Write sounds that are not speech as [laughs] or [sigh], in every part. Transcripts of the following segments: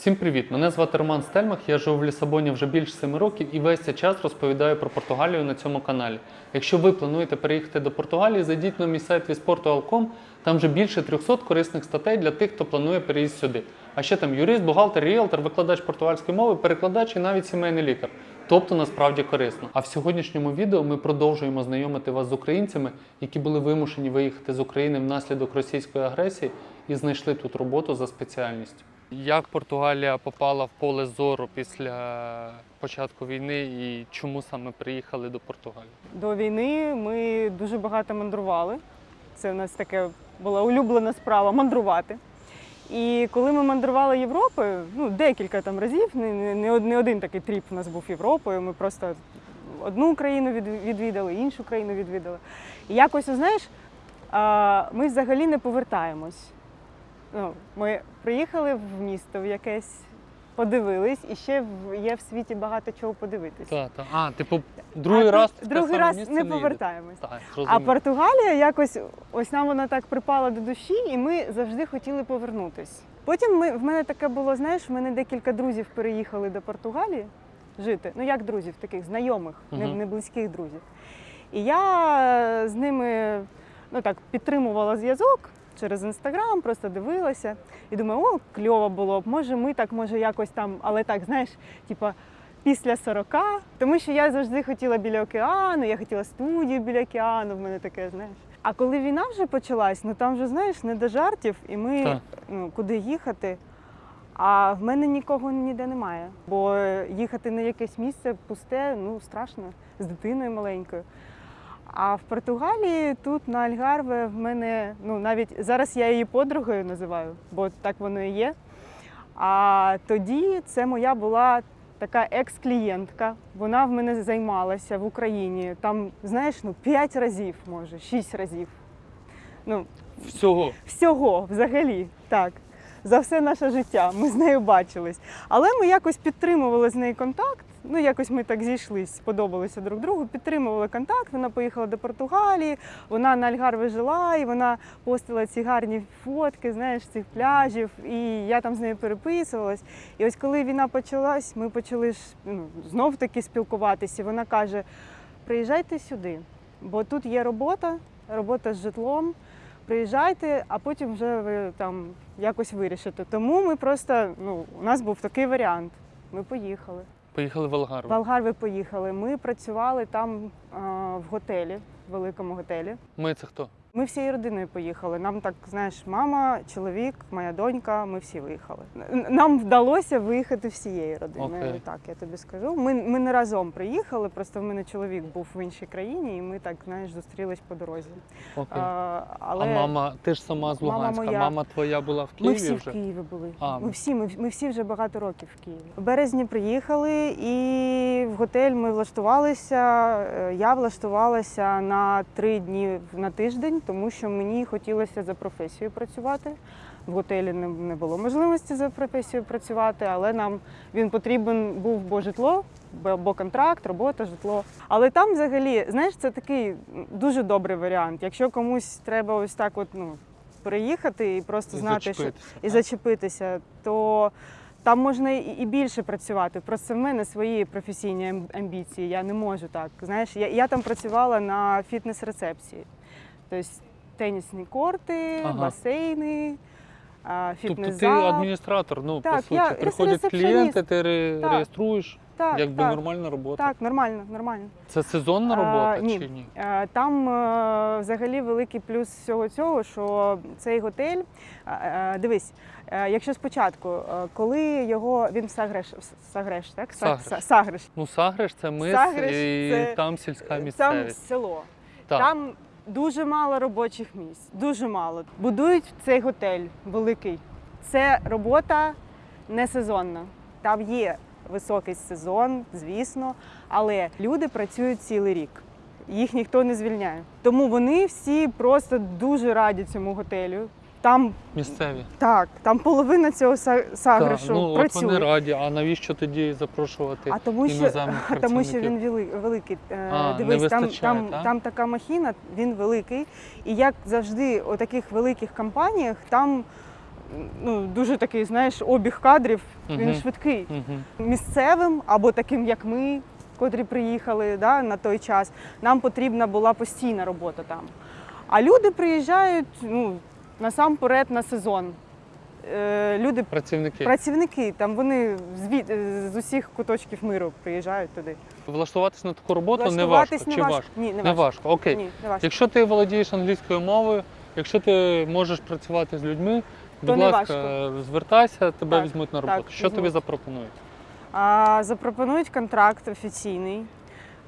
Всім привіт! Мене звати Роман Стельмах. Я живу в Лісабоні вже більше 7 років і весь цей час розповідаю про Португалію на цьому каналі. Якщо ви плануєте переїхати до Португалії, зайдіть на мій сайт visportual.com. Там вже більше 300 корисних статей для тих, хто планує переїзд сюди. А ще там юрист, бухгалтер, ріелтор, викладач португальської мови, перекладач і навіть сімейний лікар. Тобто насправді корисно. А в сьогоднішньому відео ми продовжуємо знайомити вас з українцями, які були вимушені виїхати з України внаслідок російської агресії і знайшли тут роботу за спеціальністю. Як Португалія попала в поле зору після початку війни і чому саме приїхали до Португалії? До війни ми дуже багато мандрували. Це в нас таке була улюблена справа мандрувати. І коли ми мандрували Європою, ну декілька там разів, не, не, один такий тріп у нас був Європою. Ми просто одну країну відвідали, іншу країну відвідали. І якось, знаєш, ми взагалі не повертаємось. Ну, ми приїхали в місто в якесь, подивились, і ще є в світі багато чого подивитись. Так, так. А, типу, другий А раз другий раз місце не повертаємось. Так, А. Португалія якось ось нам вона так припала до душі, і ми завжди хотіли повернутись. Потім ми, в мене таке було, знаєш, в мене декілька друзів переїхали до Португалії жити. Ну як друзів, таких знайомих, не, не близьких друзів. І я з ними ну так підтримувала зв'язок через інстаграм, просто дивилася і думаю, о, кльово було б. Може, ми так, може, якось там, але так, знаєш, типа. Після 40, тому що я завжди хотіла біля океану, я хотіла студію біля океану, в мене таке, знаєш. А коли війна вже почалась, ну там вже знаєш не до жартів, і ми Так. ну, куди їхати. А в мене нікого ніде немає. Бо їхати на якесь місце пусте, ну страшно, з дитиною маленькою. А в Португалії тут на Альгарве в мене, ну навіть зараз я її подругою називаю, бо так воно і є. А тоді це моя була така екс-клієнтка. Вона в мене займалася в Україні. Там, знаєш, ну п'ять разів, може, шість разів. Ну, Всього. всього взагалі, так. За все наше життя ми з нею бачились. Але ми якось підтримували з нею контакт. Ну, якось ми так зійшлись, сподобалися друг другу, підтримували контакт. Вона поїхала до Португалії, вона на Альгарве жила, і вона постила ці гарні фотки, знаєш, цих пляжів. І я там з нею переписувалась. І ось коли війна почалась, ми почали ну, знов таки спілкуватися. Вона каже: приїжджайте сюди, бо тут є робота, робота з житлом приїжджайте, а потім вже ви там якось вирішите. Тому ми просто, ну, у нас був такий варіант. Ми поїхали. Поїхали в Алгар. В Алгарве поїхали. Ми працювали там а, в готелі, в великому готелі. Ми це хто? Ми всією родиною поїхали. Нам так, знаєш, мама, чоловік, моя донька, ми всі виїхали. Нам вдалося виїхати всією родиною. Окей. Так, я тобі скажу. Ми, ми не разом приїхали, просто в мене чоловік був в іншій країні, і ми так, знаєш, зустрілись по дорозі. Окей. А, але... А мама, ти ж сама з Мама Луганська. моя. Мама твоя була в Києві. Ми всі вже? в Києві були. А, ми ми- всі, ми, ми всі вже багато років в Києві. В березні приїхали і в готель ми влаштувалися. Е, Я влаштувалася на три дні на тиждень, тому що мені хотілося за професією працювати. В готелі не, було можливості за професією працювати, але нам він потрібен був бо житло, бо, контракт, робота, житло. Але там взагалі, знаєш, це такий дуже добрий варіант. Якщо комусь треба ось так, от ну переїхати і просто І знати, що і зачепитися, то там можна і і більше працювати. Просто в мене свої професійні амбіції. Я не можу так. Знаєш, я, я там працювала на фітнес-рецепції. Тобто тенісні корти, Ага. басейни, а, Тобто ти адміністратор, ну, Так, по суті, я- приходять клієнти, ти ре- Так. реєструєш, Так, якби так, нормальна робота. так, нормально, нормально. Це сезонна А, робота ні. чи ні? Там е, взагалі великий плюс всього цього, що цей готель, е, дивись, е, якщо спочатку, коли його він в Сагреш, Сагреш, так? Сагреш. Сагреш. Ну, Сагреш це мис Сагреш і це- там сільська Там село. Так. Там дуже мало робочих місць, дуже мало. Будують цей готель великий. Це робота не сезонна. Там є високий сезон, звісно, але люди працюють цілий рік. Їх ніхто не звільняє. Тому вони всі просто дуже раді цьому готелю. Там Місцеві. так, там половина цього са- Так, ну, от вони раді, а навіщо тоді запрошувати А тому що, а тому що він великий. Е, А, не Дивись, там, там, так? там така махіна, він великий. І як завжди у таких великих компаніях, там ну, дуже такий, знаєш, обіг кадрів, він швидкий. Мгм. Місцевим або таким, як ми, котрі приїхали да, на той час, нам потрібна була постійна робота там. А люди приїжджають ну, насамперед на сезон. Е, люди, Працівники. працівники, там вони звід, е, з усіх куточків миру приїжджають туди. Влаштуватись на таку роботу не важко. не Чи важко. важко? Ні, не Не важко. важко. Окей. Ні, не важко. Якщо ти володієш англійською мовою, якщо ти можеш працювати з людьми, будь не ласка, звертайся, тебе Так, візьмуть на так, роботу. Що тобі запропонують? А, запропонують контракт офіційний.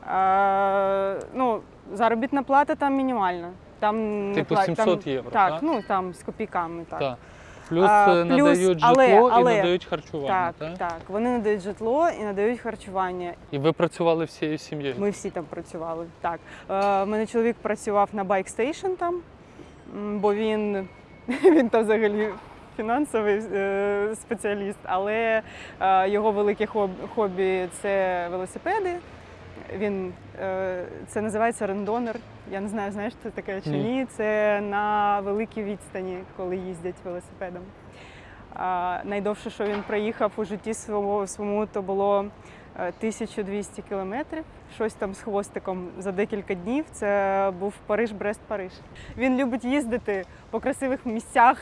А, ну, заробітна плата там мінімальна. Там Типу пла- 700 там, євро, Так, так? ну там з копійками. Так. Так. Плюс А, е, плюс, надають але- житло але- і надають харчування. Так, так? так. Вони надають житло і надають харчування. І ви працювали всією сім'єю. Ми всі там працювали. Так. Е, мене чоловік працював на bike station там, м, бо він, [laughs] він там взагалі фінансовий е, спеціаліст, але е, його велике хоб- хобі це велосипеди. Він е, це називається randonneur. Я не знаю, знаєш це таке чи Ні. Це на великій відстані, коли їздять велосипедом. А, найдовше, що він проїхав у житті своєму, своєму, то було е, 1200 кілометрів. Щось там з хвостиком за декілька днів. Це був Париж, Брест, Париж. Він любить їздити по красивих місцях,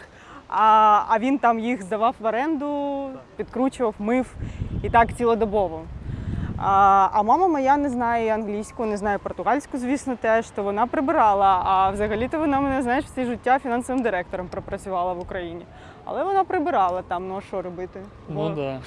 а, а він там їх здавав в оренду, підкручував, мив і так цілодобово. А, а мама моя не знає англійську, не знає португальську, звісно, теж, то вона прибирала. А взагалі-то вона мене, знаєш, все життя фінансовим директором пропрацювала в Україні. Але вона прибирала там, ну а що робити? Ну так. Да.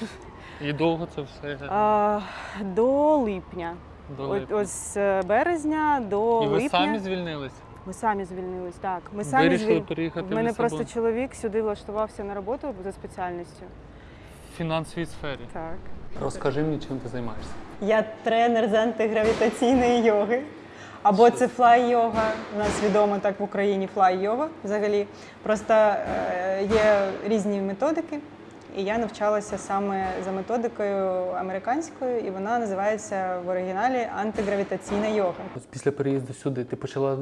І довго це все а, до липня. до От, липня. ось з березня до І ви липня. самі звільнились? Ми самі звільнились, так. Ми самі Вирішили звіль- переїхати В мене в просто чоловік сюди влаштувався на роботу за спеціальністю. в фінансовій сфері. Так. Розкажи мені, чим ти займаєшся. Я тренер з антигравітаційної йоги. Або це флай-йога. У нас відомо так в Україні флай-йога взагалі. Просто е, є різні методики, і я навчалася саме за методикою американською, і вона називається в оригіналі антигравітаційна йога. Після переїзду сюди ти почала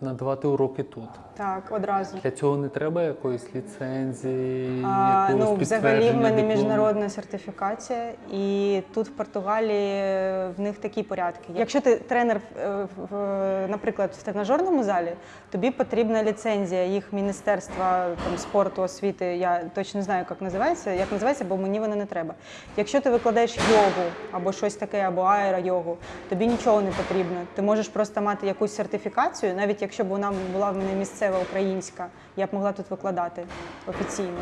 надавати уроки тут. Так, одразу. Для цього не треба якоїсь ліцензії, А, якогось ну, взагалі в мене диплому? міжнародна сертифікація, і тут в Португалії е, в них такі порядки. Якщо ти тренер, е, наприклад, в тренажерному залі, тобі потрібна ліцензія їх міністерства там, спорту, освіти. Я точно не знаю, як називається, як називається, бо мені вона не треба. Якщо ти викладаєш йогу або щось таке, або аеройогу, тобі нічого не потрібно. Ти можеш просто мати якусь сертифікацію, навіть якщо б вона була в мене місцева українська, я б могла тут викладати офіційно.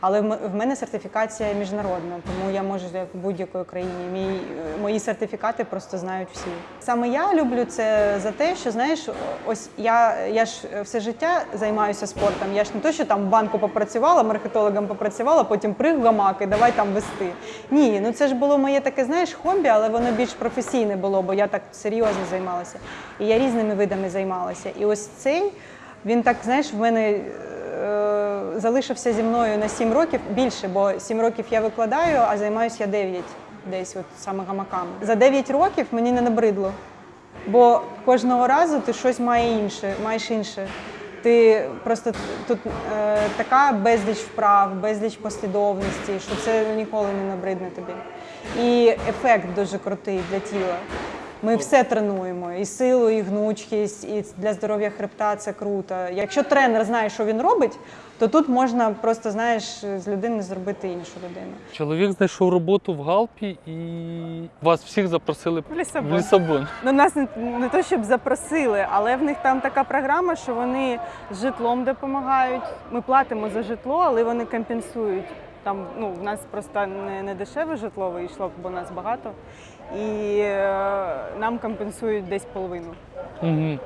Але в мене сертифікація міжнародна, тому я можу як в будь-якої країні. Мій, мої сертифікати просто знають всі. Саме я люблю це за те, що знаєш, ось я, я ж все життя займаюся спортом. Я ж не то, що там в банку попрацювала, маркетологом попрацювала, потім приг гамак і давай там вести. Ні, ну це ж було моє таке, знаєш, хобі, але воно більш професійне було, бо я так серйозно займалася. І я різними видами займалася. І ось цей він так, знаєш, в мене е, залишився зі мною на 7 років більше, бо 7 років я викладаю, а займаюся я 9 десь от саме гамаками. За 9 років мені не набридло. Бо кожного разу ти щось має інше, маєш інше. Ти просто тут е, така безліч вправ, безліч послідовності, що це ніколи не набридне тобі. І ефект дуже крутий для тіла. Ми все тренуємо і силу, і гнучкість, і для здоров'я хребта це круто. Якщо тренер знає, що він робить, то тут можна просто знаєш з людини зробити іншу людину. Чоловік знайшов роботу в Галпі і вас всіх запросили В Лісабон. в Лісабон. Ну, нас не, не то, щоб запросили, але в них там така програма, що вони з житлом допомагають. Ми платимо за житло, але вони компенсують. Там ну, в нас просто не, не дешеве житло вийшло, бо нас багато. І е, нам компенсують десь половину. Угу.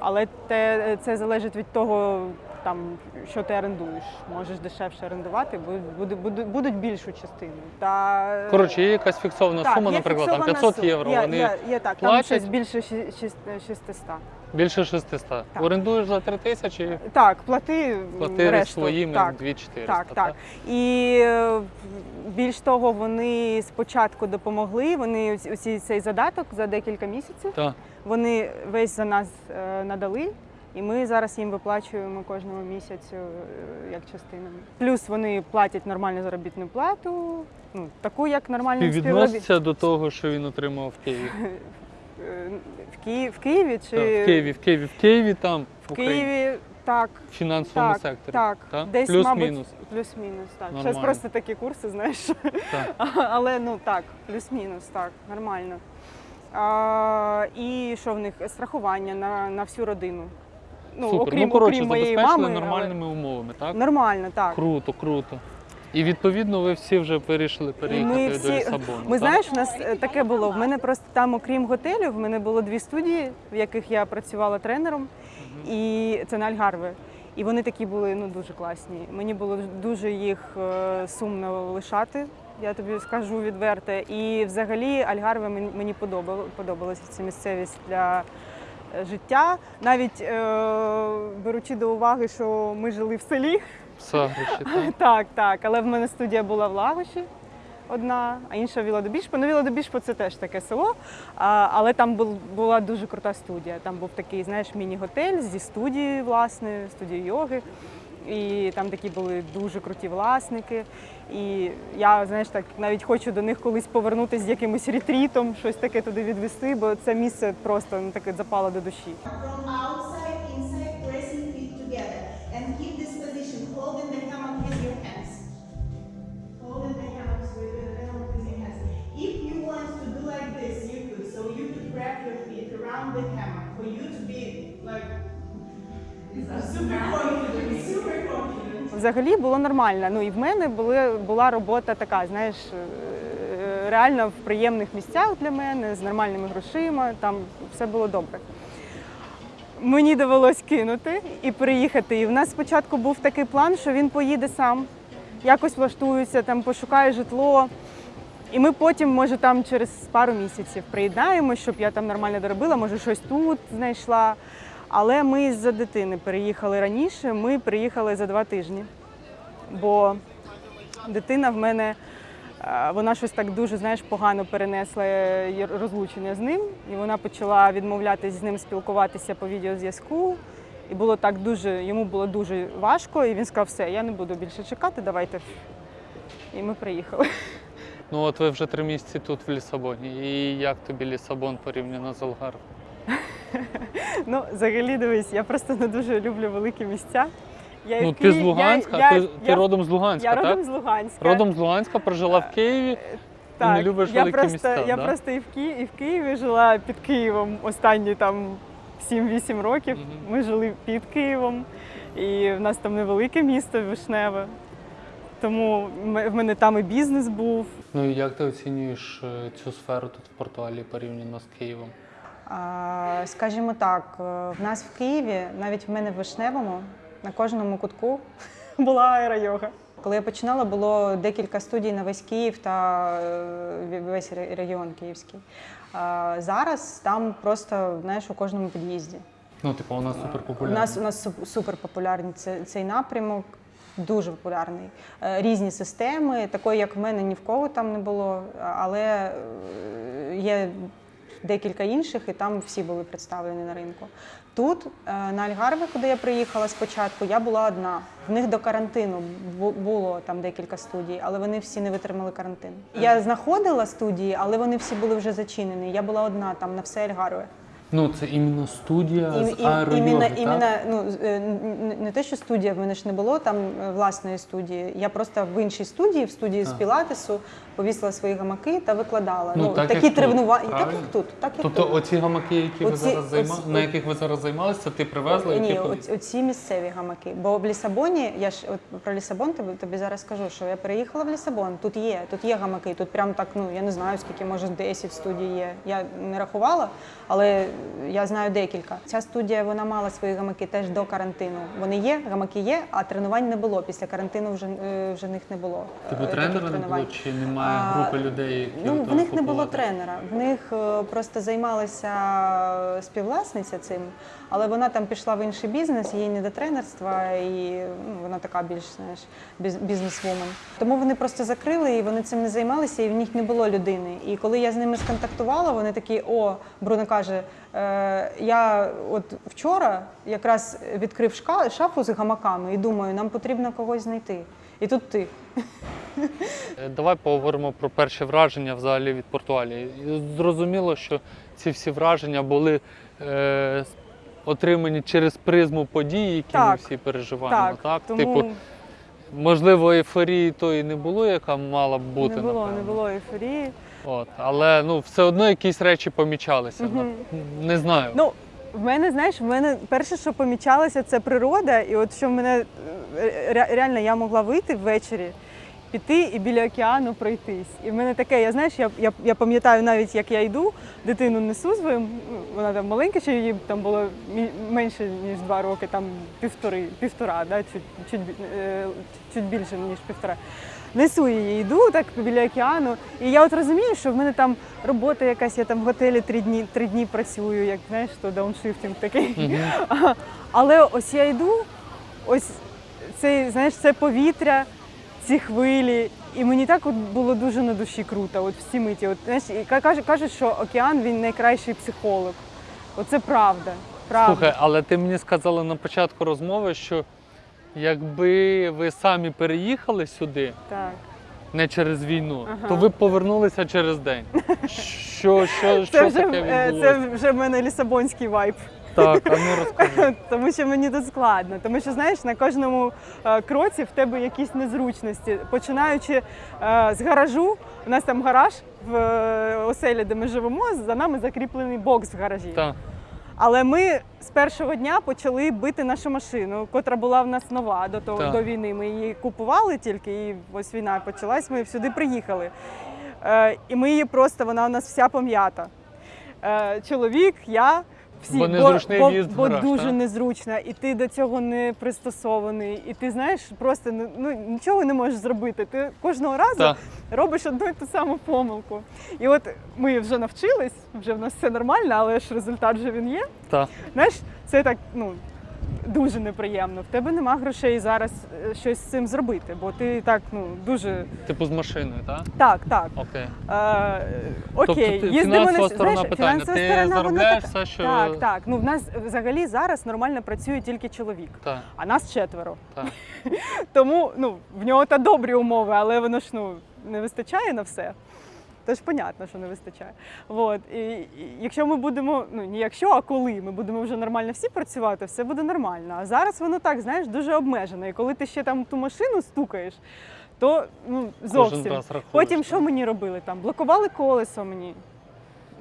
Але те, це залежить від того, там, що ти орендуєш. Можеш дешевше орендувати, буде, буде, будуть більшу частину. Та, е, Коротше, є якась фіксована так, сума, є наприклад, там 500 сума. євро. Є, Вони є, є так, там щось більше ші- шість- 600. Більше 600. Орендуєш за 3 тисячі, Так, плати, плати решту. своїми Так, 2400. так, так. І е, більш того, вони спочатку допомогли. Вони ось цей задаток за декілька місяців. Так. Вони весь за нас е, надали. І ми зараз їм виплачуємо кожного місяцю е, як частинами. Плюс вони платять нормальну заробітну плату, ну таку, як нормальні співробітники. Співвідноситься до того, що він отримав в Києві. [laughs] В Києві, в Києві чи Так, в Києві, в Києві, в Києві, там в Україні. Києві так, в фінансовому так, секторі. так. Так? Десь, Плюс-мінус. плюс-мінус. Так. Зараз Нормально. просто такі курси, знаєш. Так. [laughs] Але ну так, плюс-мінус, так, нормально. А, і що в них? Страхування на, на всю родину. Ну, Супер. окрім, ну, коротше, окрім моєї забезпечили мами. але- нормальними умовами, так? Нормально, так. Круто, круто. І відповідно ви всі вже вирішили переїхати Ми до всі- Лісабону. Ми так? знаєш, у нас е, таке було. В мене просто там, окрім готелю, в мене було дві студії, в яких я працювала тренером, і це на Альгарве. І вони такі були ну дуже класні. Мені було дуже їх е, сумно лишати. Я тобі скажу відверто. І взагалі Альгарве мені, подобалася ця місцевість для е, життя. Навіть е, беручи до уваги, що ми жили в селі, Сагриші, так? [laughs] так, так. Але в мене студія була в Лагоші одна, а інша в Вілодобішпо. Ну, Вілодобішпо це теж таке село, а, але там бул- була дуже крута студія. Там був такий, знаєш, міні-готель зі студією, власне, студією йоги. І там такі були дуже круті власники. І я, знаєш, так навіть хочу до них колись повернутися з якимось ретрітом, щось таке туди відвести, бо це місце просто ну, таке запало до душі. From outside, Взагалі було нормально. Ну і в мене були, була робота така, знаєш, е, реально в приємних місцях для мене, з нормальними грошима, там все було добре. Мені довелось кинути і приїхати. І в нас спочатку був такий план, що він поїде сам, якось влаштується, там пошукає житло. І ми потім, може, там через пару місяців приєднаємо, щоб я там нормально доробила, може, щось тут знайшла. Але ми з-за дитини переїхали раніше, ми приїхали за два тижні. Бо дитина в мене, е, вона щось так дуже знаєш, погано перенесла е, розлучення з ним, і вона почала відмовлятися з ним спілкуватися по відеозв'язку. І було так дуже, йому було дуже важко, і він сказав, все, я не буду більше чекати, давайте. І ми приїхали. Ну от ви вже три місяці тут в Лісабоні. І як тобі Лісабон порівняно з Алгарвем? Ну, взагалі, дивись, я просто не дуже люблю великі місця. Я Ну ти з Луганська, я, ти, я, ти я, родом з Луганська, я так? родом з Луганська. Родом з Луганська, прожила в Києві. так, не любиш я великі просто, місця, Я да? просто і в, Ки... і в Києві жила під Києвом останні там 7-8 років. Мгм. Ми жили під Києвом, і в нас там невелике місто Вишневе. Тому в мене там і бізнес був. Ну і як ти оцінюєш е, цю сферу тут в Португалії порівняно з Києвом? Скажімо так, е, в нас в Києві, навіть в мене в Вишневому, на кожному кутку [laughs] була аеройога. Коли я починала, було декілька студій на весь Київ та е, весь регіон київський. А Зараз там просто знаєш у кожному під'їзді. Ну, типу, У нас у нас суп- супер популярний цей, цей напрямок. Дуже популярний. Е, Різні системи, такої, як в мене, ні в кого там не було, але є декілька інших, і там всі були представлені на ринку. Тут, е, на Альгарве, куди я приїхала спочатку, я була одна. В них до карантину було там декілька студій, але вони всі не витримали карантин. Я знаходила студії, але вони всі були вже зачинені. Я була одна там на все Альгарве. Ну, це іменно студія І- з іменно, так? іменно, ну, е, не те, що студія, в мене ж не було там е, власної студії. Я просто в іншій студії, в студії з пілатесу, повісила свої гамаки та викладала. Ну, Ну, так, такі як тут, тренування, так правильно? як тут, так як Тобто тут. оці гамаки, які ви Оці- зараз займа... оці- на яких ви зараз займалися, це ти привезла і Ні, ти оці, оці місцеві гамаки. Бо в Лісабоні, я ж от про Лісабон тобі, тобі зараз скажу, що я переїхала в Лісабон. Тут є, тут є гамаки, тут прям так, ну я не знаю, скільки може 10 студій є. Я не рахувала, але я знаю декілька. Ця студія вона мала свої гамаки теж до карантину. Вони є, гамаки є, а тренувань не було. Після карантину вже, е, вже них не було. Типу е, таких тренера не було, чи немає групи людей, які Ну, в них не було тренера. В них е, просто займалася співвласниця цим, але вона там пішла в інший бізнес, їй не до тренерства, і ну, вона така більш знаєш, біз- бізнесвумен. Тому вони просто закрили і вони цим не займалися, і в них не було людини. І коли я з ними сконтактувала, вони такі: о, Бруно каже, Е, я от вчора якраз відкрив шка- шафу з гамаками і думаю, нам потрібно когось знайти. І тут ти. Е, Давай поговоримо про перші враження взагалі від Португалії. І Зрозуміло, що ці всі враження були е, отримані через призму подій, які ми всі переживаємо. Так, тому Типу, можливо, ейфорії тої не було, яка мала б бути. не було, напевно. не було ейфорії. От. Але ну, все одно якісь речі помічалися. Ну, Не знаю. Ну, в мене, знаєш, в мене перше, що помічалося, це природа. І от що в мене е, реально я могла вийти ввечері, піти і біля океану пройтись. І в мене таке, я знаєш, я, я, я пам'ятаю навіть, як я йду, дитину несу свою, ну, вона там маленька, ще їй там було менше, ніж два роки, там півтори, півтора, да, чуть, чуть, е, чуть більше, ніж півтора. Несу її, йду так біля океану, і я от розумію, що в мене там робота якась, я там в готелі три дні, три дні працюю, як знаєш, то дауншифтинг такий. Мгм. [laughs] Але ось я йду, ось цей, знаєш, це повітря, ці хвилі. І мені так от було дуже на душі круто, от всі миті. От, знаєш, і кажуть, кажуть, що океан він найкращий психолог. Оце правда. правда. Слухай, але ти мені сказала на початку розмови, що якби ви самі переїхали сюди, Так. не через війну, Ага. то ви б повернулися через день. [laughs] Що, що, Це що вже, таке е, відбулося? це вже в мене лісабонський вайб. Так, а ну розкажи. [laughs] Тому що мені тут складно. Тому що знаєш, на кожному е, кроці в тебе якісь незручності. Починаючи е, з гаражу, у нас там гараж в е, оселі, де ми живемо, за нами закріплений бокс в гаражі. Так. Але ми з першого дня почали бити нашу машину, котра була в нас нова до того Так. до війни. Ми її купували тільки, і ось війна почалась. Ми сюди приїхали. Е, і ми її просто, вона у нас вся пом'ята. Е, чоловік, я. Всі, Бо незручний бо, в'їзд в бо дуже так? незручно, і ти до цього не пристосований. І ти знаєш, просто ну, ну, нічого не можеш зробити. Ти кожного разу Так. робиш одну і ту саму помилку. І от ми вже навчились, вже в нас все нормально, але ж результат вже він є. Так. Знаєш, це так ну дуже неприємно. В тебе нема грошей зараз е, щось з цим зробити, бо ти так ну дуже Типу з машиною, так? так, так. Окей. Е, окей, Тобто їздимо фінансова на сторона знаєш, питання. фінансова Ти сторона, заробляєш така- все, що- так, так. Ну в нас взагалі зараз нормально працює тільки чоловік, Так, а нас четверо. так. [laughs] Тому ну в нього та добрі умови, але воно ж ну не вистачає на все. Тож понятно, що не вистачає. От. І, і якщо ми будемо, ну не якщо, а коли ми будемо вже нормально всі працювати, все буде нормально. А зараз воно так, знаєш, дуже обмежено. І коли ти ще там ту машину стукаєш, то ну зовсім. Потім що мені робили? Там блокували колесо мені.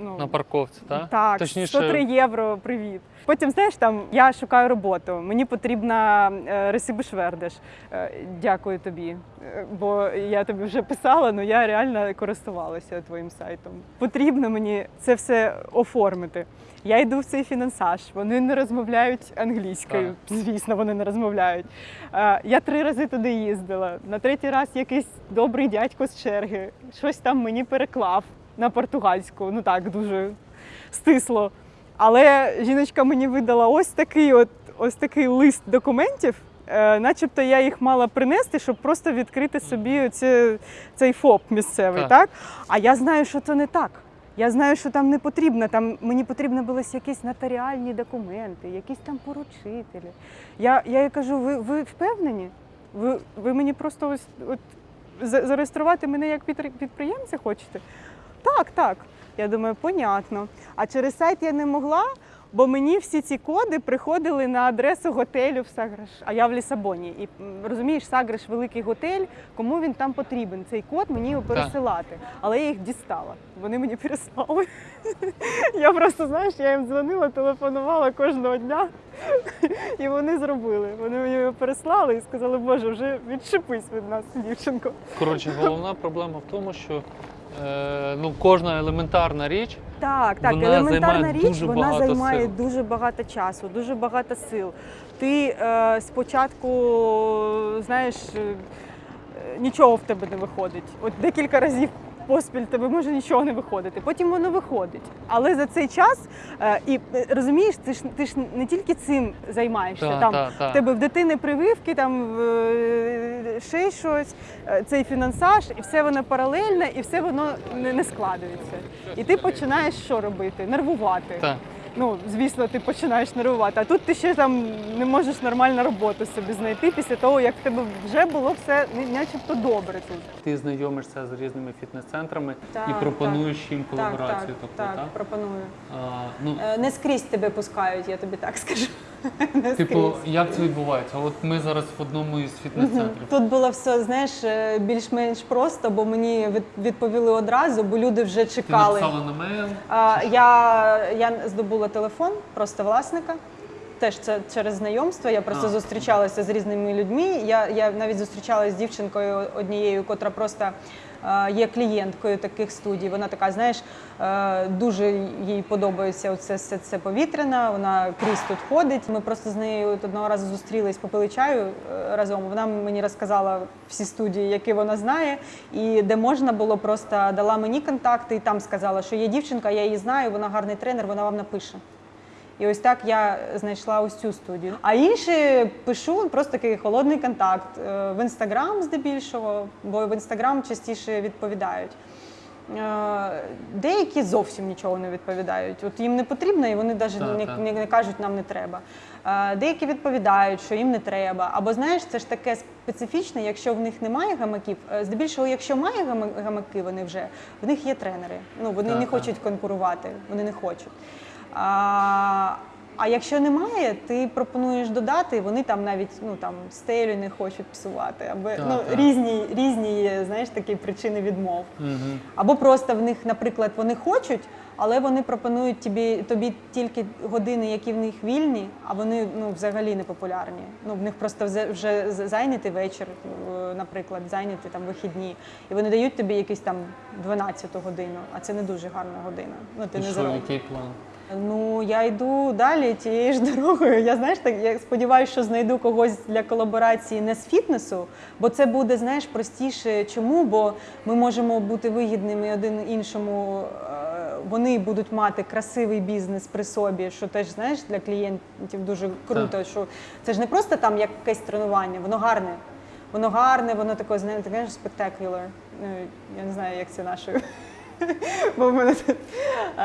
Ну, На парковці, так? так, Точніше, 103 євро, привіт. Потім, знаєш, там я шукаю роботу. Мені потрібна е, ресибишвердеш. Е, дякую тобі. Е, Бо я тобі вже писала, але я реально користувалася твоїм сайтом. Потрібно мені це все оформити. Я йду в цей фінансаж, вони не розмовляють англійською. Звісно, вони не розмовляють. Е, Я три рази туди їздила. На третій раз якийсь добрий дядько з черги щось там мені переклав на португальську. Ну так, дуже стисло. Але жіночка мені видала ось такий от ось такий лист документів. Е, начебто я їх мала принести, щоб просто відкрити собі оці, цей ФОП місцевий, Так. так. А я знаю, що це не так. Я знаю, що там не потрібно. Там мені потрібно були якісь нотаріальні документи, якісь там поручителі. Я, я їй кажу: ви, ви впевнені? Ви, ви мені просто ось от зареєструвати мене як підпри- підприємця хочете? Так, так. Я думаю, понятно. А через сайт я не могла, бо мені всі ці коди приходили на адресу готелю в Саграш. А я в Лісабоні. І розумієш, Саграш великий готель, кому він там потрібен? Цей код мені його пересилати. Але я їх дістала. Вони мені переслали. [laughs] Я просто, знаєш, я їм дзвонила, телефонувала кожного дня. І вони зробили. Вони мені його переслали і сказали, Боже, вже відшипись від нас, дівчинко. Коротше, головна проблема в тому, що е, ну, кожна елементарна річ Так, так, Вона елементарна займає річ, дуже вона багато займає сил. дуже багато часу, дуже багато сил. Ти е, спочатку, знаєш, е, нічого в тебе не виходить. От декілька разів поспіль тебе може нічого не виходити. Потім воно виходить. Але за цей час, е, і е, розумієш, ти ж ти ж не тільки цим займаєшся. Та, там та, та. в тебе в дитини прививки, там е, ще щось, цей фінансаж, і все воно паралельне, і все воно не, не складується. І ти починаєш що робити? Нервувати. Так. ну, звісно, ти починаєш нервувати. А тут ти ще там не можеш нормальну роботу собі знайти після того, як в тебе вже було все начебто добре тут. Ти знайомишся з різними фітнес-центрами і пропонуєш їм Так, так, колаборацію. тобто, так, так? пропоную. А, ну, Е, Не скрізь тебе пускають, я тобі так скажу. [laughs] Типу, як це відбувається? От ми зараз в одному із фітнес-центрів. Тут було все, знаєш, е, більш-менш просто, бо мені від- відповіли одразу, бо люди вже Ти чекали. написала на мейл. А, я, я здобула телефон просто власника. Теж це через знайомство. Я просто А. зустрічалася з різними людьми. Я, я навіть зустрічалася з дівчинкою однією, котра просто є клієнткою таких студій. Вона така, знаєш, е, дуже їй подобається оце все це повітряна. Вона крізь тут ходить. Ми просто з нею одного разу зустрілись, попили чаю е, разом. Вона мені розказала всі студії, які вона знає, і де можна було, просто дала мені контакти і там сказала, що є дівчинка, я її знаю, вона гарний тренер, вона вам напише. І ось так я знайшла ось цю студію. А інші пишу просто такий холодний контакт е, в інстаграм здебільшого, бо в інстаграм частіше відповідають. Е, Деякі зовсім нічого не відповідають. От їм не потрібно, і вони навіть Так, не, так. не, не кажуть, нам не треба. Е, Деякі відповідають, що їм не треба. Або знаєш, це ж таке специфічне, якщо в них немає гамаків. Здебільшого, якщо має гамаки, вони вже в них є тренери. Ну вони Так, не так. хочуть конкурувати, вони не хочуть. А, а якщо немає, ти пропонуєш додати, вони там навіть ну там стелю не хочуть псувати, або Так, ну так. різні різні знаєш такі причини відмов. Угу. Або просто в них, наприклад, вони хочуть, але вони пропонують тобі, тобі тільки години, які в них вільні, а вони ну, взагалі не популярні. Ну, в них просто вже, зайнятий вечір, е, наприклад, зайняті там вихідні. І вони дають тобі якусь там 12-ту годину, а це не дуже гарна година. Ну, ти І не що, який план? Ну, я йду далі тією ж [laughs] дорогою. Я знаєш, так я сподіваюся, що знайду когось для колаборації не з фітнесу, бо це буде знаєш простіше. Чому? Бо ми можемо бути вигідними один іншому. е, Вони будуть мати красивий бізнес при собі, що теж знаєш для клієнтів дуже круто. Що це ж не просто там якесь тренування, воно гарне. Воно гарне, воно таке, знаєте, таке спектакуляр. Ну, я не знаю, як це нашою. Бо в мене тут, е,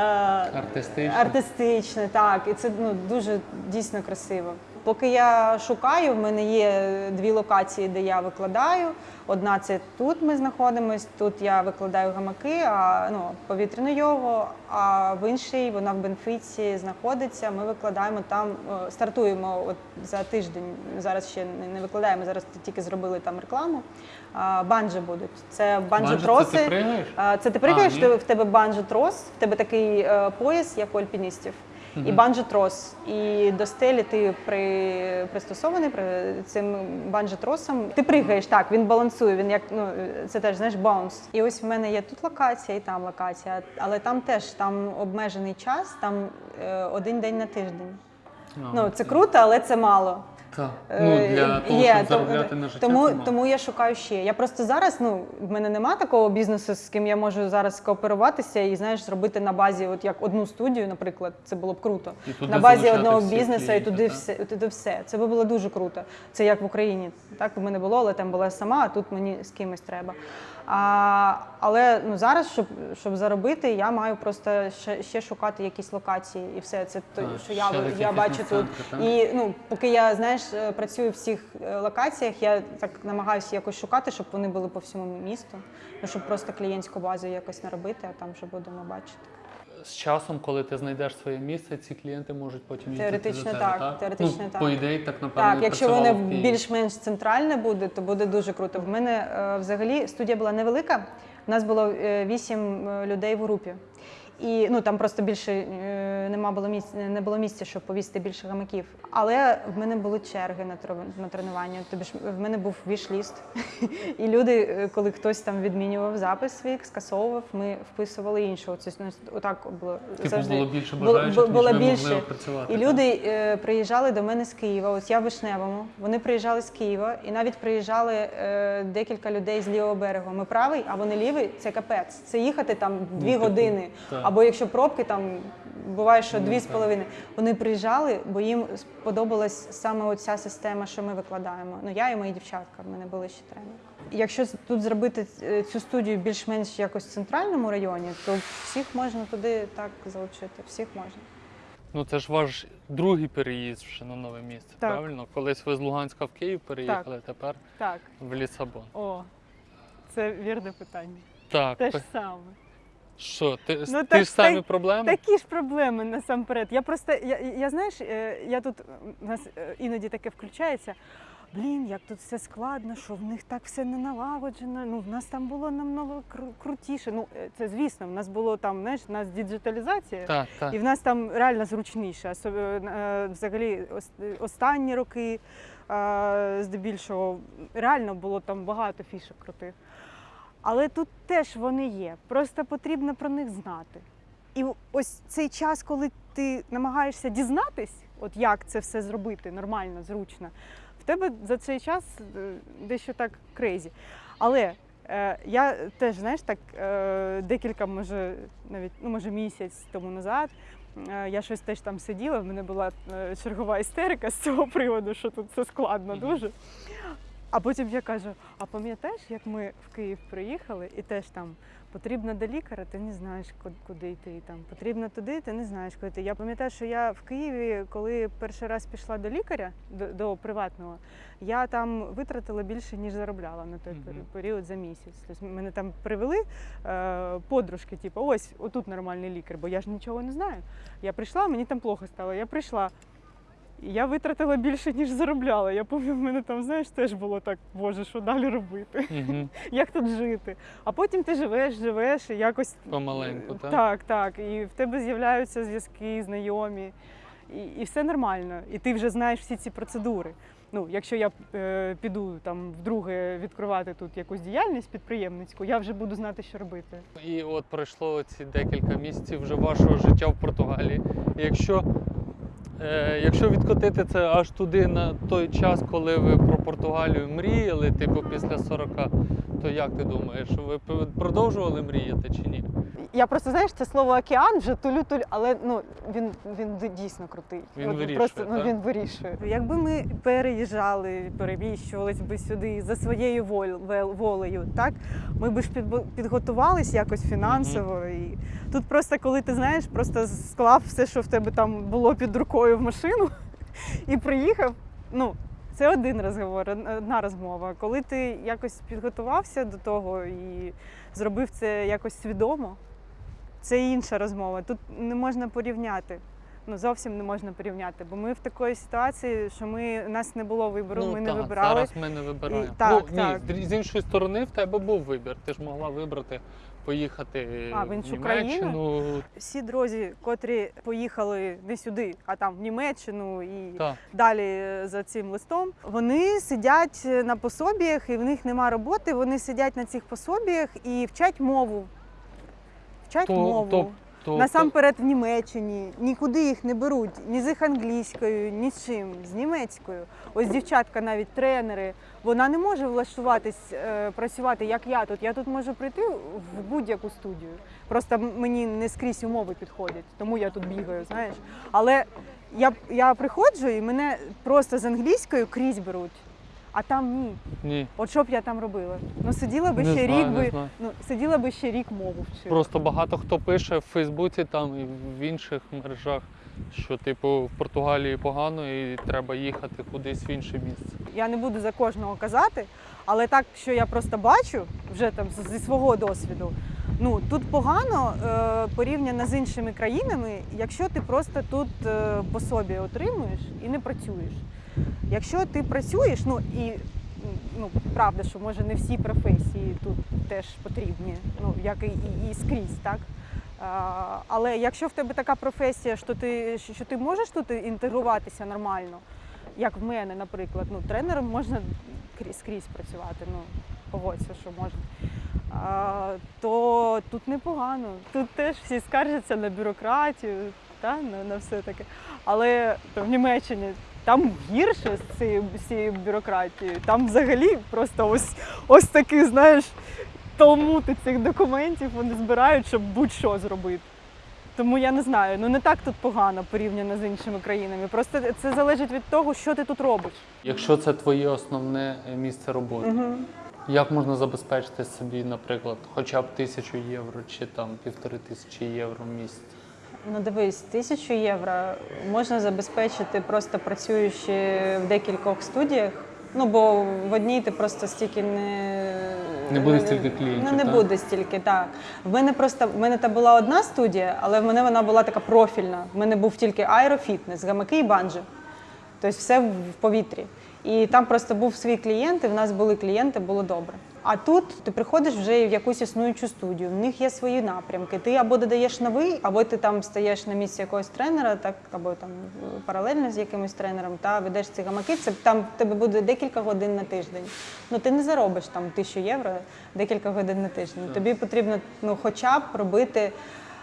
Артистичне, так. І це ну, дуже дійсно красиво. Поки я шукаю, в мене є дві локації, де я викладаю. Одна це тут ми знаходимось, тут я викладаю гамаки, а ну, повітряну йогу, а в іншій вона в Бенфіці знаходиться. Ми викладаємо там, е, стартуємо от за тиждень. Зараз ще не- викладаємо, зараз тільки зробили там рекламу. А, Банджі будуть. Це Банджі це ти пригаєш? Це ти пригаєш, ти- в тебе банджі-трос, в тебе такий е, пояс, як у альпіністів, і банджі-трос. І до стелі ти при, пристосований при цим банджі-тросом. Ти пригаєш, так, він балансує, він як, ну, це теж, знаєш, bounce. І ось в мене є тут локація і там локація, але там теж там обмежений час, там е, один день на тиждень. Ну, це круто, але це мало. Так. Ну, Е, для того, є, щоб тому- заробляти на життя. Тому, тому я шукаю ще. Я просто зараз, ну, в мене нема такого бізнесу, з ким я можу зараз кооперуватися і знаєш, зробити на базі, от як одну студію, наприклад, це було б круто. На базі одного бізнесу і туди все, туди все. Це би було дуже круто. Це як в Україні. Так в мене було, але там була сама, а тут мені з кимось треба. А, але ну зараз, щоб, щоб заробити, я маю просто ще, ще шукати якісь локації і все. Це то, що я, я бачу тут. І ну, поки я знаєш, е, працюю в всіх е, локаціях, я так намагаюся якось шукати, щоб вони були по всьому місту. Ну, щоб просто клієнтську базу якось наробити, а там вже будемо бачити. З часом, коли ти знайдеш своє місце, ці клієнти можуть потім їздити Теоретично до тебе, так, так? теоретично ну, так. По ідеї, так напевно. Так, і якщо працювало воно в Києві. більш-менш центральне буде, то буде дуже круто. В мене е, взагалі студія була невелика. У нас було е, вісім е, людей в групі. І ну там просто більше е, нема було місця, не було місця, щоб повісити більше гамаків. Але в мене були черги на тре- на тренування. Тобі ж в мене був віш-ліст. [laughs] І люди, е, коли хтось там відмінював запис свій, скасовував, ми вписували іншого. Це ну, отак було Типу, було більше Було- бажаючих, бу- ніж було ви могли більше. опрацювати, І так? люди е, приїжджали до мене з Києва. Ось я в Вишневому. Вони приїжджали з Києва, і навіть приїжджали е, декілька людей з лівого берегу. Ми правий, а вони лівий. Це капець. Це їхати там дві типу, години. так. Або якщо пробки, там буває, що Ну, дві з так. половиною. Вони приїжджали, бо їм сподобалась саме оця система, що ми викладаємо. Ну я і мої дівчатка. В мене були ще тренери. Якщо тут зробити е, цю студію більш-менш якось в центральному районі, то всіх можна туди так залучити. Всіх можна. Ну це ж ваш другий переїзд вже на нове місце, Так. правильно? Колись ви з Луганська в Київ переїхали, тепер Так, в Лісабон. о, це вірне питання. Так, Те ж саме. Що, ти, Ну, ти так- ж самі так- проблеми? Такі ж проблеми насамперед. Я просто, я, я знаєш, е, я тут у нас е, іноді таке включається. Блін, як тут все складно, що в них так все не налагоджено. Ну, в нас там було намного кру- крутіше. Ну, е, це звісно, в нас було там, знаєш, у нас діджиталізація. Так, так. І в нас там реально зручніше. Е, Взагалі, останні роки, е, здебільшого, реально було там багато фішок крутих. Але тут теж вони є. Просто потрібно про них знати. І ось цей час, коли ти намагаєшся дізнатись, от як це все зробити нормально, зручно, в тебе за цей час е, дещо так crazy. Але е, я теж, знаєш, так е, декілька, може, навіть ну, може, місяць тому назад. е, Я щось теж там сиділа, в мене була е, чергова істерика з цього приводу, що тут все складно дуже. А потім я кажу: а пам'ятаєш, як ми в Київ приїхали, і теж там потрібно до лікаря, ти не знаєш, куди йти. Там потрібно туди, ти не знаєш, куди йти. Я пам'ятаю, що я в Києві, коли перший раз пішла до лікаря, до, до приватного, я там витратила більше, ніж заробляла на той пері- період за місяць. Тобто мене там привели е, подружки, типу, ось отут нормальний лікар, бо я ж нічого не знаю. Я прийшла, мені там плохо стало. Я прийшла. І я витратила більше, ніж заробляла. Я пам'ятаю, в мене там, знаєш, теж було так, боже, що далі робити? Угу. [laughs] Як тут жити? А потім ти живеш, живеш і якось Помаленьку, так? так, так. І в тебе з'являються зв'язки, знайомі, і, і все нормально. І ти вже знаєш всі ці процедури. Ну, якщо я е, піду там вдруге відкривати тут якусь діяльність підприємницьку, я вже буду знати, що робити. І от пройшло ці декілька місяців вже вашого життя в Португалії. І якщо, е, якщо відкотити це аж туди на той час, коли ви про Португалію мріяли, типу після 40, то як ти думаєш, ви продовжували мріяти чи ні? Я просто знаєш, це слово океан вже тулю-тулю, але ну він, він дійсно крутий. Він От вирішує, Просто ну, він вирішує. Якби ми переїжджали, переміщувались би сюди за своєю волею, так ми б ж підготувались якось фінансово. І тут просто коли ти знаєш, просто склав все, що в тебе там було під рукою в машину, [laughs] і приїхав. Ну, це один розговор, одна розмова. Коли ти якось підготувався до того і зробив це якось свідомо, це інша розмова. Тут не можна порівняти. Ну зовсім не можна порівняти, бо ми в такої ситуації, що ми у нас не було вибору, ми не вибирали. зараз ми не вибираємо. І- так, ну, так. Ні, з іншої сторони, в тебе був вибір. Ти ж могла вибрати поїхати А, в іншу країну? Німеччину. Всі друзі, котрі поїхали не сюди, а там в Німеччину і Так. далі за цим листом, вони сидять на пособіях, і в них нема роботи. Вони сидять на цих пособіях і вчать мову. Вчать То- мову. то- то- Насамперед в Німеччині нікуди їх не беруть ні з їх англійською, ні з чим, з німецькою. Ось дівчатка, навіть тренери, вона не може влаштуватись е, працювати як я тут. Я тут можу прийти в будь-яку студію. Просто мені не скрізь умови підходять, тому я тут бігаю, знаєш. Але я, я приходжу і мене просто з англійською крізь беруть, а там ні. Ні. От що б я там робила? Ну сиділа би Не ще знаю, рік би, знаю. ну сиділа би ще рік мову вчила. Просто багато хто пише в Фейсбуці там і в інших мережах, що типу в Португалії погано і треба їхати кудись в інше місце. Я не буду за кожного казати, але так, що я просто бачу вже там зі свого досвіду. Ну тут погано е, порівняно з іншими країнами, якщо ти просто тут е, пособі отримуєш і не працюєш. Якщо ти працюєш, ну і ну правда, що може не всі професії тут теж потрібні, ну як і, і, і скрізь, так. А, але якщо в тебе така професія, що ти, що ти можеш тут інтегруватися нормально, як в мене, наприклад, ну, тренером можна крізь, скрізь працювати, ну, погодься, що можна. А, то тут непогано. Тут теж всі скаржаться на бюрократію, та, на, на все таке. Але то в Німеччині там гірше з цією, з цією бюрократією. Там взагалі просто ось, ось такий, знаєш, талмути цих документів вони збирають, щоб будь-що зробити. Тому я не знаю, ну не так тут погано порівняно з іншими країнами. Просто це залежить від того, що ти тут робиш. Якщо це твоє основне е, місце роботи, як можна забезпечити собі, наприклад, хоча б тисячу євро чи там півтори тисячі євро в місяць? Ну дивись, тисячу євро можна забезпечити просто працюючи в декількох студіях. Ну бо в одній ти просто стільки не Не буде стільки клієнтів, Ну не так? буде стільки, так. В мене просто в мене та була одна студія, але в мене вона була така профільна. В мене був тільки аерофітнес, гамаки і банджі. Тобто все в повітрі. І там просто був свій клієнт, і в нас були клієнти, було добре. А тут ти приходиш вже в якусь існуючу студію, в них є свої напрямки. Ти або додаєш новий, або ти там стаєш на місці якогось тренера, так або там паралельно з якимось тренером, та ведеш ці гамаки. Це там в тебе буде декілька годин на тиждень. Ну ти не заробиш там тисячу євро декілька годин на тиждень. Тобі потрібно ну, хоча б робити.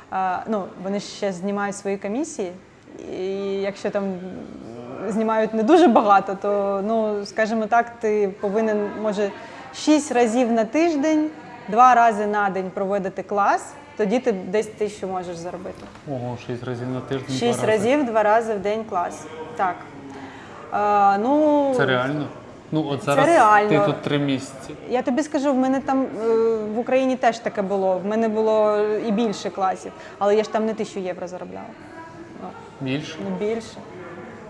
а, ну, вони ще знімають свої комісії, і якщо там знімають не дуже багато, то ну скажімо так, ти повинен може шість разів на тиждень, два рази на день проводити клас. Тоді ти десь тисячу можеш заробити. Ого, шість разів на тиждень. два Шість рази. разів, два рази в день клас. Так. А, ну, Це реально? Ну, от зараз реально. ти тут три місяці. Я тобі скажу, в мене там е, в Україні теж таке було. В мене було і більше класів, але я ж там не тисячу євро заробляла. Ну, Більше. ну більше.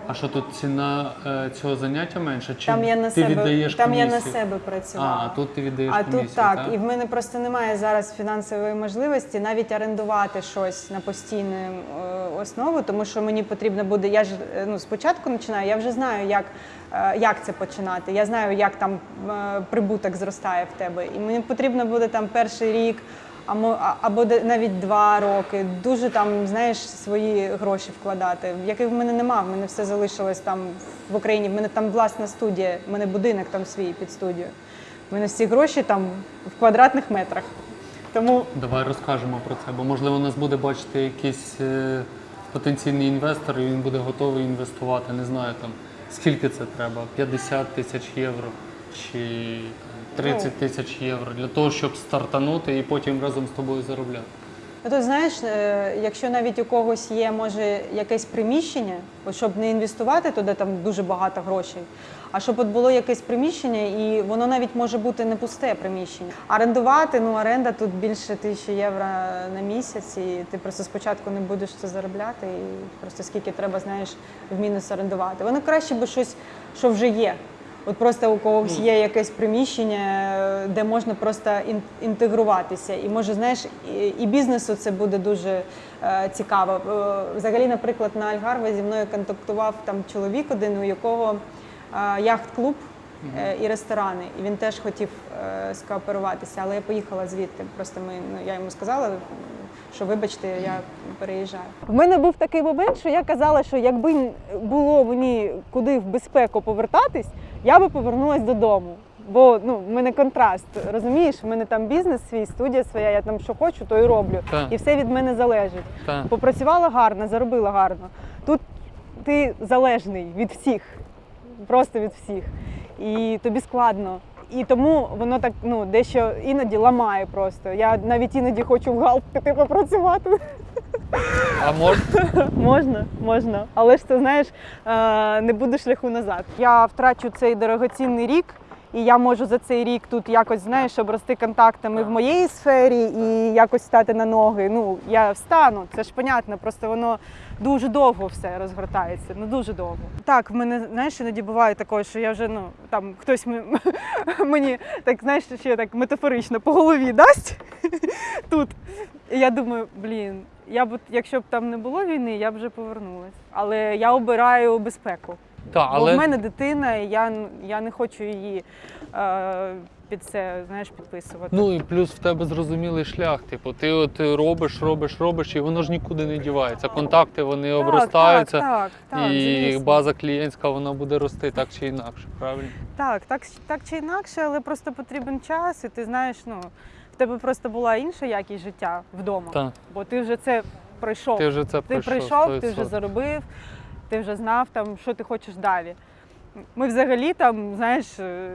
А що тут ціна е, цього заняття менша? Чи Там я на ти себе, віддаєш там я комісію? на себе працювала. А, тут ти віддаєш А комісію, тут так, і в мене просто немає зараз фінансової можливості навіть орендувати щось на постійну е, основу, тому що мені потрібно буде. Я ж е, ну спочатку починаю, я вже знаю, як, е, як це починати. Я знаю, як там е, прибуток зростає в тебе. І мені потрібно буде там перший рік. Або навіть два роки, дуже там знаєш свої гроші вкладати, яких в мене нема. В мене все залишилось там в Україні. В мене там власна студія, в мене будинок там свій під студію. У мене всі гроші там в квадратних метрах. Тому Давай розкажемо про це, бо можливо нас буде бачити якийсь е, потенційний інвестор, і він буде готовий інвестувати. Не знаю там скільки це треба, 50 тисяч євро чи 30 тисяч євро для того, щоб стартанути і потім разом з тобою заробляти. ну, тут знаєш, е, якщо навіть у когось є може якесь приміщення, от щоб не інвестувати туди там дуже багато грошей, а щоб от було якесь приміщення, і воно навіть може бути не пусте приміщення. Орендувати, ну оренда тут більше тисячі євро на місяць, і ти просто спочатку не будеш це заробляти, і просто скільки треба, знаєш, в мінус орендувати. Воно краще би щось, що вже є. От просто у когось є якесь приміщення, е, де можна просто ін- інтегруватися. І може, знаєш, і, бізнесу це буде дуже е, цікаво. Е, Взагалі, наприклад, на Альгарве зі мною контактував там чоловік один, у якого е, яхт-клуб е, і ресторани. І він теж хотів скооперуватися, але я поїхала звідти. Просто ми, ну, я йому сказала, що вибачте, я переїжджаю. В мене був такий момент, що я казала, що якби було мені куди в безпеку повертатись, я би повернулася додому. Бо ну, в мене контраст, розумієш, в мене там бізнес свій, студія своя, я там що хочу, то і роблю. Так. І все від мене залежить. Так. Попрацювала гарно, заробила гарно. Тут ти залежний від всіх, просто від всіх. І тобі складно. І тому воно так ну, дещо іноді ламає просто. Я навіть іноді хочу в галп піти попрацювати. А можна? [laughs] можна, можна. Але ж ти знаєш, е, не буде шляху назад. Я втрачу цей дорогоцінний рік. І я можу за цей рік тут якось знаєш обрости контактами в моєї сфері і якось стати на ноги. Ну я встану, це ж понятно, просто воно дуже довго все розгортається. Ну дуже довго. Так, в мене знаєш, іноді буває таке, що я вже ну там хтось [laughs] мені так знаєш, ще так метафорично по голові дасть [laughs] тут. І я думаю, блін, я б, якщо б там не було війни, я б вже повернулась. Але я обираю безпеку. Так, Бо в мене дитина, і я, я не хочу її е, під це знаєш, підписувати. ну і плюс в тебе зрозумілий шлях. Типу, ти от робиш, робиш, робиш, і воно ж нікуди не дівається. Контакти вони Так, обростаються. Так, так, так, і звісно. база клієнтська вона буде рости так чи інакше, правильно? Так, так, так чи інакше, але просто потрібен час, і ти знаєш, ну в тебе просто була інша якість життя вдома. Так, Бо ти вже це пройшов. ти вже це Ти пройшов. прийшов, ти вже заробив, ти вже знав, там, що ти хочеш далі. Ми взагалі там, знаєш, е,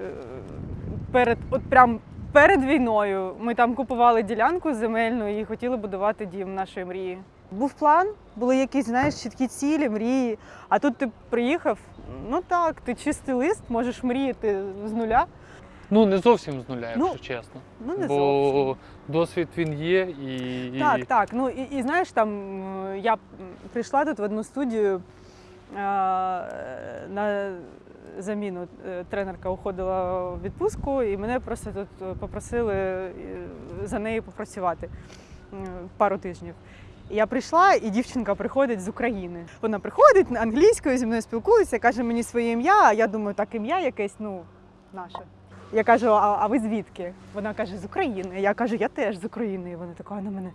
перед, от прям перед війною ми там купували ділянку земельну і хотіли будувати дім нашої мрії. Був план, були якісь, знаєш, чіткі цілі, мрії. А тут ти приїхав, ну так, ти чистий лист, можеш мріяти з нуля. Ну не зовсім з нуля, якщо Ну, чесно. Ну не Бо зовсім. Досвід він є і. Так, так. Ну і, і знаєш, там е, я прийшла тут в одну студію на заміну. Е, Тренерка уходила в відпустку, і мене просто тут е, попросили е, за нею попрацювати пару тижнів. Я прийшла, і дівчинка приходить з України. Вона приходить англійською зі мною спілкується, каже мені своє ім'я. А я думаю, так ім'я якесь, ну, наше. Я кажу, а, а ви звідки? Вона каже, з України. Я кажу, я теж з України. І вона така на мене.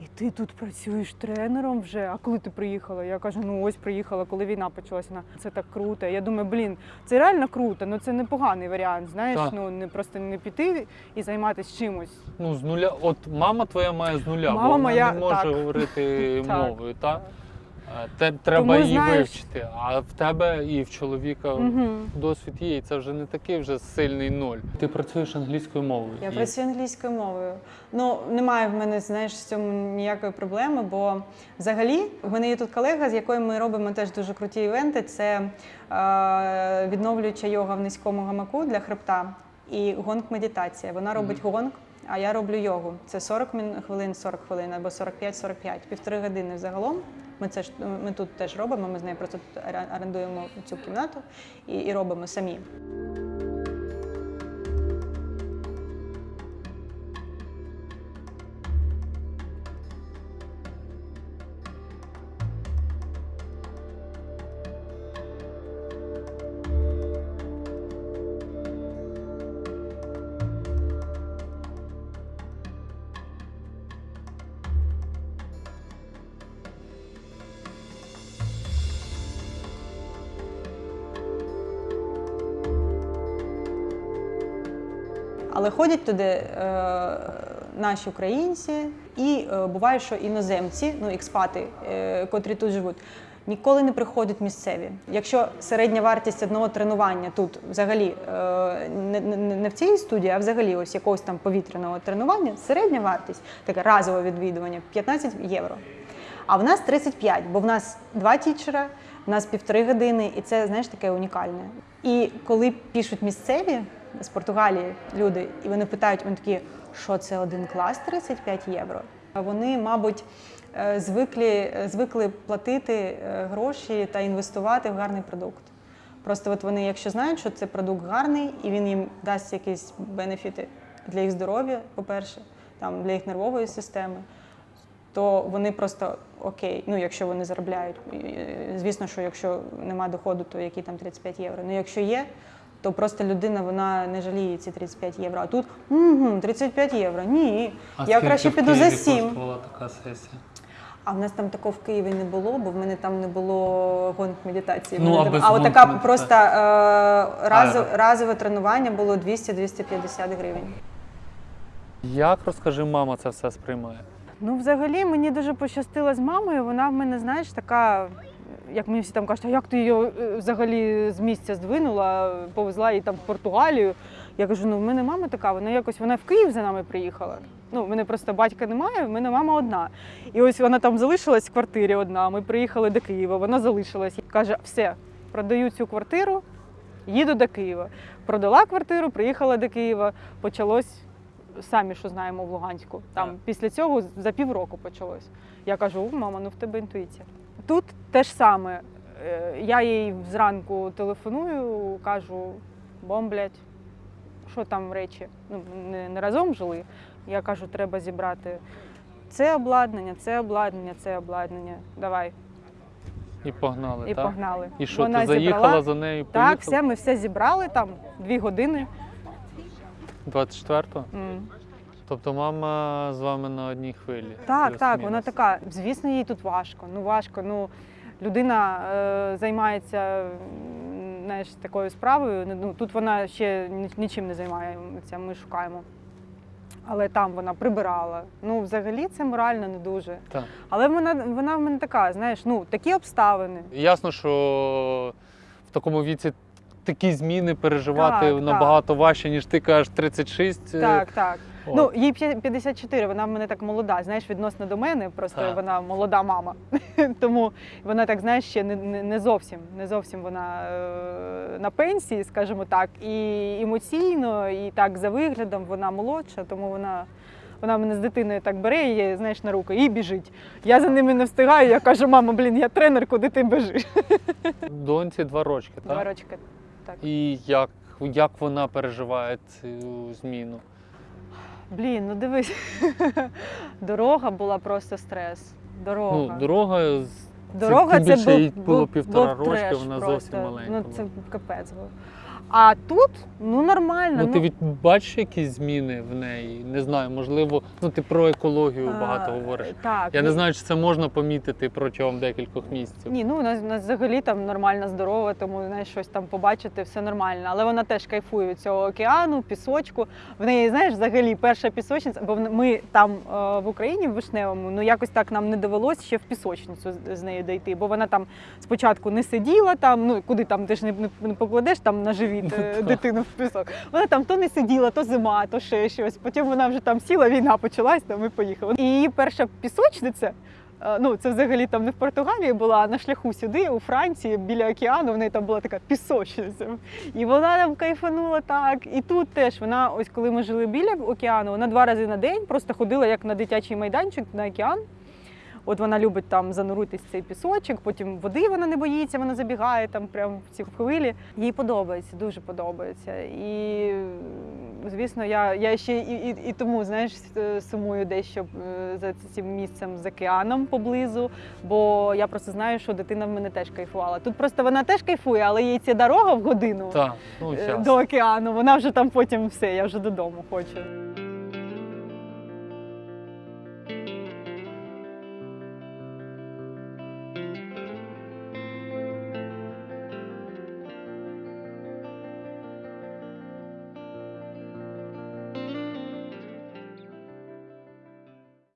І ти тут працюєш тренером вже? А коли ти приїхала? Я кажу, ну ось приїхала, коли війна почалася. Вона, Це так круто. Я думаю, блін, це реально круто, але це непоганий варіант. Знаєш, Так. ну не просто не піти і займатися чимось. Ну, з нуля. От мама твоя має з нуля, Мама бо вона моя- не може так. говорити [laughs] мовою, так? Те, треба Тому, її знаєш- вивчити. А в тебе і в чоловіка Угу. досвід є, і це вже не такий вже сильний ноль. Ти працюєш англійською мовою. Я і- працюю англійською мовою. Ну немає в мене знаєш в цьому ніякої проблеми, бо взагалі в мене є тут колега, з якою ми робимо теж дуже круті івенти. Це е, відновлююча йога в низькому гамаку для хребта і гонг медитація. Вона робить гонг. А я роблю йогу. Це 40 хвилин, 40 хвилин або 45-45, півтори години загалом. Ми це ж ми тут теж робимо. Ми з нею просто орендуємо цю кімнату і, і робимо самі. Але ходять туди е, наші українці, і е, буває, що іноземці, ну експати, е, котрі тут живуть, ніколи не приходять місцеві. Якщо середня вартість одного тренування тут взагалі не, не в цій студії, а взагалі ось якогось там повітряного тренування, середня вартість, таке разове відвідування 15 євро. А в нас 35, бо в нас два тічера, в нас півтори години, і це знаєш таке унікальне. І коли пишуть місцеві з Португалії люди, і вони питають, вони такі, що це один клас 35 євро. Вони, мабуть, е, звикли, звикли платити е, гроші та інвестувати в гарний продукт. Просто от вони, якщо знають, що це продукт гарний, і він їм дасть якісь бенефіти для їх здоров'я, по-перше, там для їх нервової системи, то вони просто окей, ну якщо вони заробляють. Е, Звісно, що якщо нема доходу, то які там 35 євро. Ну якщо є, то просто людина вона не жаліє ці 35 євро. А тут угу, 35 євро. Ні. А я краще піду за Києві 7. коштувала така сесія? А в нас там такого в Києві не було, бо в мене там не було гонг медитації. Ну, а без а от гонг така медитації? просто е, разове, разове тренування було 200-250 гривень. Як розкажи, мама це все сприймає? Ну, взагалі, мені дуже пощастило з мамою. Вона в мене, знаєш, така, як мені всі там кажуть, а як ти її е, взагалі з місця здвинула, повезла її там в Португалію. Я кажу, ну в мене мама така, вона якось вона в Київ за нами приїхала. Ну, в мене просто батька немає, в мене мама одна. І ось вона там залишилась в квартирі одна. Ми приїхали до Києва, вона залишилась. Каже, все, продаю цю квартиру, їду до Києва. Продала квартиру, приїхала до Києва, почалось самі, що знаємо в Луганську. Там після цього за півроку почалось. Я кажу, мама, ну в тебе інтуїція. Тут те ж саме. Е, Я їй зранку телефоную, кажу, бомблять, що там речі. Ну, не, не разом жили. Я кажу, треба зібрати це обладнання, це обладнання, це обладнання. Давай. І погнали, І так? погнали. І що, Вона ти заїхала зібрала. за нею? поїхала? Так, все, ми все зібрали там дві години. 24-го? М. Тобто мама з вами на одній хвилі. Так, так, вона така. Звісно, їй тут важко. Ну важко. Ну людина е, займається знаєш, такою справою. Ну тут вона ще нічим не займається. Ми шукаємо. Але там вона прибирала. Ну, взагалі, це морально не дуже. Так. Але вона, вона в мене така, знаєш, ну такі обставини. Ясно, що в такому віці такі зміни переживати Так, набагато важче, ніж ти кажеш 36. е, Так, так. Ну, їй п'я- 54, вона в мене так молода, знаєш, відносно до мене, просто Так. вона молода мама. [laughs] Тому вона так, знаєш, ще не, не, зовсім, не зовсім вона е, на пенсії, скажімо так, і емоційно, і так за виглядом вона молодша, тому вона Вона мене з дитиною так бере, її, знаєш, на руку і біжить. Я за ними не встигаю. Я кажу, мама, блін, я тренер, куди ти біжиш? [laughs] Доньці два рочки, так? Два рочки. Так. І як, як вона переживає цю зміну? Блін, ну дивись. [laughs] Дорога була просто стрес. Дорога. Ну, дорога Дорога це, це, більше був, було півтора був рочки, треш вона просто. зовсім маленька Ну це капець був. А тут ну нормально. Ну, ти від бачиш якісь зміни в неї? Не знаю, можливо, ну ти про екологію багато говориш. Так. Я не знаю, чи це можна помітити протягом декількох місяців. Ні, ну у нас, у нас взагалі там нормально здорова, тому знаєш, щось там побачити, все нормально. Але вона теж кайфує від цього океану, пісочку. В неї, знаєш, взагалі перша пісочниця, бо ми там е, в Україні, в Вишневому, ну якось так нам не довелося ще в пісочницю з, нею дійти, бо вона там спочатку не сиділа там, ну куди там ти ж не, не, покладеш там на живіт е, [laughs] Так. дитину в пісок. Вона там то не сиділа, то зима, то ще щось. Потім вона вже там сіла, війна почалась, там і поїхала. І її перша пісочниця. Е, Ну, це взагалі там не в Португалії була, а на шляху сюди, у Франції, біля океану, в неї там була така пісочниця. І вона там кайфанула так. І тут теж вона, ось коли ми жили біля океану, вона два рази на день просто ходила як на дитячий майданчик на океан. От вона любить там зануритись в цей пісочок, потім води вона не боїться, вона забігає там прямо в ці хвилі. Їй подобається, дуже подобається. І звісно, я, я ще і, і, і тому знаєш, сумую дещо е, за цим місцем з океаном поблизу, бо я просто знаю, що дитина в мене теж кайфувала. Тут просто вона теж кайфує, але їй ця дорога в годину Так, ну е, до океану, вона вже там потім все, я вже додому хочу.